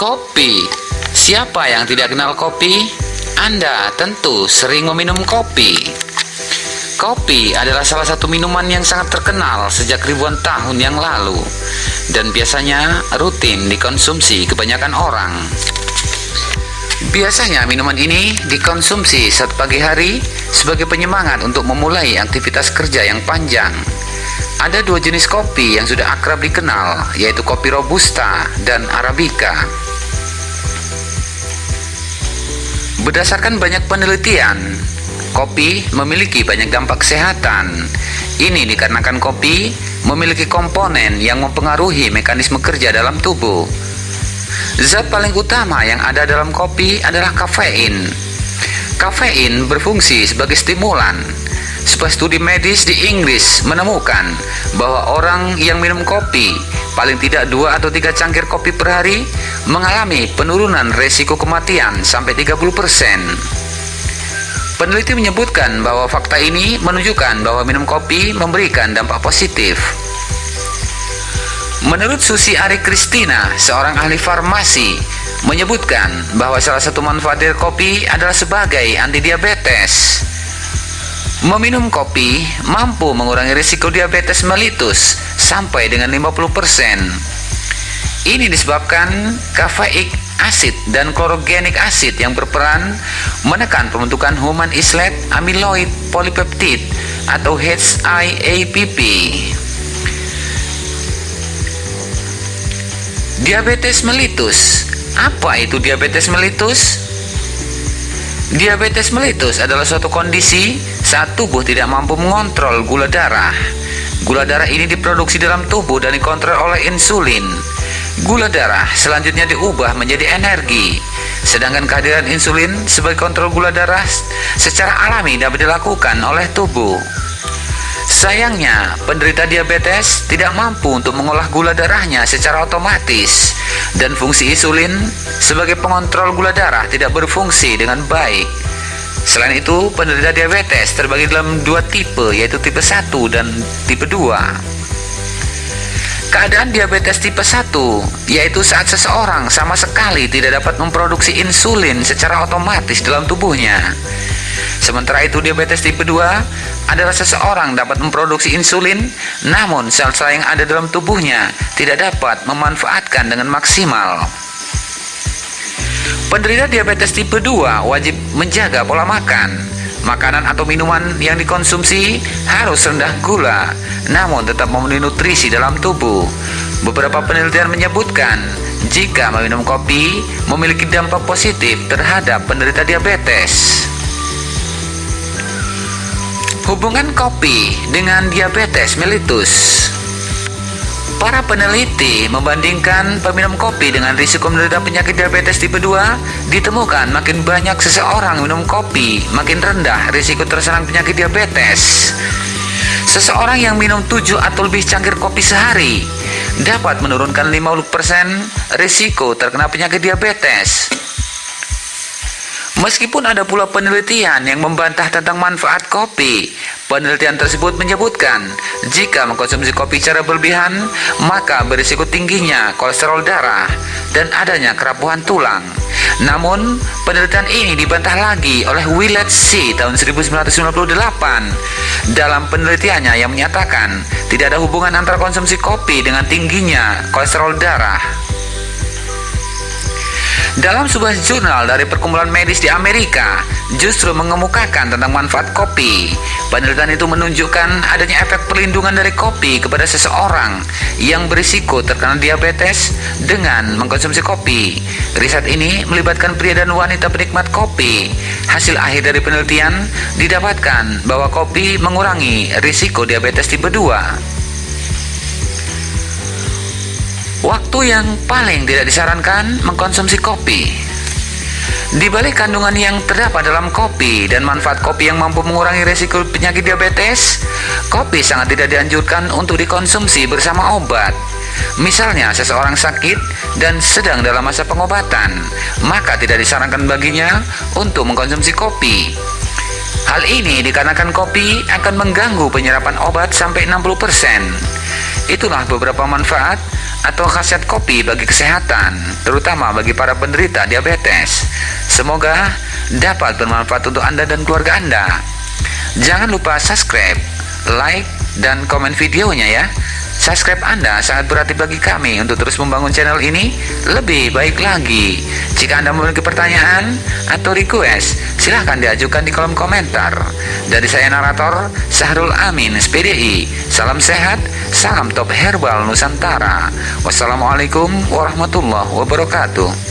Kopi. Siapa yang tidak kenal kopi? Anda tentu sering meminum kopi. Kopi adalah salah satu minuman yang sangat terkenal sejak ribuan tahun yang lalu dan biasanya rutin dikonsumsi kebanyakan orang. Biasanya minuman ini dikonsumsi saat pagi hari sebagai penyemangat untuk memulai aktivitas kerja yang panjang. Ada dua jenis kopi yang sudah akrab dikenal, yaitu kopi Robusta dan Arabica. Berdasarkan banyak penelitian, kopi memiliki banyak dampak kesehatan. Ini dikarenakan kopi memiliki komponen yang mempengaruhi mekanisme kerja dalam tubuh. Zat paling utama yang ada dalam kopi adalah kafein. Kafein berfungsi sebagai stimulan. Sebuah studi medis di Inggris menemukan bahwa orang yang minum kopi paling tidak dua atau tiga cangkir kopi per hari mengalami penurunan resiko kematian sampai 30%. Peneliti menyebutkan bahwa fakta ini menunjukkan bahwa minum kopi memberikan dampak positif. Menurut Susi Ari Kristina, seorang ahli farmasi, menyebutkan bahwa salah satu manfaat dari kopi adalah sebagai anti diabetes. Meminum kopi mampu mengurangi risiko diabetes mellitus sampai dengan 50%. Ini disebabkan kafeik asid dan klorogenik asid yang berperan menekan pembentukan human islet amyloid polypeptide atau HIAPP. Diabetes mellitus. Apa itu diabetes mellitus? Diabetes mellitus adalah suatu kondisi saat tubuh tidak mampu mengontrol gula darah. Gula darah ini diproduksi dalam tubuh dan dikontrol oleh insulin. Gula darah selanjutnya diubah menjadi energi. Sedangkan kehadiran insulin sebagai kontrol gula darah secara alami dapat dilakukan oleh tubuh. Sayangnya, penderita diabetes tidak mampu untuk mengolah gula darahnya secara otomatis dan fungsi insulin sebagai pengontrol gula darah tidak berfungsi dengan baik. Selain itu, penderita diabetes terbagi dalam dua tipe, yaitu tipe 1 dan tipe 2. Keadaan diabetes tipe 1 yaitu saat seseorang sama sekali tidak dapat memproduksi insulin secara otomatis dalam tubuhnya. Sementara itu diabetes tipe 2 adalah seseorang dapat memproduksi insulin namun sel-sel yang ada dalam tubuhnya tidak dapat memanfaatkan dengan maksimal. Penderita diabetes tipe 2 wajib menjaga pola makan. Makanan atau minuman yang dikonsumsi harus rendah gula, namun tetap memenuhi nutrisi dalam tubuh. Beberapa penelitian menyebutkan jika meminum kopi memiliki dampak positif terhadap penderita diabetes. Hubungan kopi dengan diabetes mellitus Para peneliti membandingkan peminum kopi dengan risiko menderita penyakit diabetes tipe 2 ditemukan makin banyak seseorang minum kopi makin rendah risiko terserang penyakit diabetes. Seseorang yang minum 7 atau lebih cangkir kopi sehari dapat menurunkan 50% risiko terkena penyakit diabetes. Meskipun ada pula penelitian yang membantah tentang manfaat kopi, penelitian tersebut menyebutkan jika mengkonsumsi kopi secara berlebihan, maka berisiko tingginya kolesterol darah dan adanya kerapuhan tulang. Namun, penelitian ini dibantah lagi oleh Willett C. tahun 1998 dalam penelitiannya yang menyatakan tidak ada hubungan antara konsumsi kopi dengan tingginya kolesterol darah. Dalam sebuah jurnal dari perkumpulan medis di Amerika, justru mengemukakan tentang manfaat kopi. Penelitian itu menunjukkan adanya efek perlindungan dari kopi kepada seseorang yang berisiko terkena diabetes dengan mengkonsumsi kopi. Riset ini melibatkan pria dan wanita penikmat kopi. Hasil akhir dari penelitian didapatkan bahwa kopi mengurangi risiko diabetes tipe 2. Waktu yang paling tidak disarankan mengkonsumsi kopi. Di balik kandungan yang terdapat dalam kopi dan manfaat kopi yang mampu mengurangi risiko penyakit diabetes, kopi sangat tidak dianjurkan untuk dikonsumsi bersama obat. Misalnya seseorang sakit dan sedang dalam masa pengobatan, maka tidak disarankan baginya untuk mengkonsumsi kopi. Hal ini dikarenakan kopi akan mengganggu penyerapan obat sampai 60%. Itulah beberapa manfaat atau khasiat kopi bagi kesehatan, terutama bagi para penderita diabetes. Semoga dapat bermanfaat untuk Anda dan keluarga Anda. Jangan lupa subscribe, like, dan komen videonya ya. Subscribe Anda sangat berarti bagi kami untuk terus membangun channel ini lebih baik lagi. Jika Anda memiliki pertanyaan atau request, silahkan diajukan di kolom komentar. Dari saya narator, Sahrul Amin, SPDI. Salam sehat, salam top herbal Nusantara. Wassalamualaikum warahmatullahi wabarakatuh.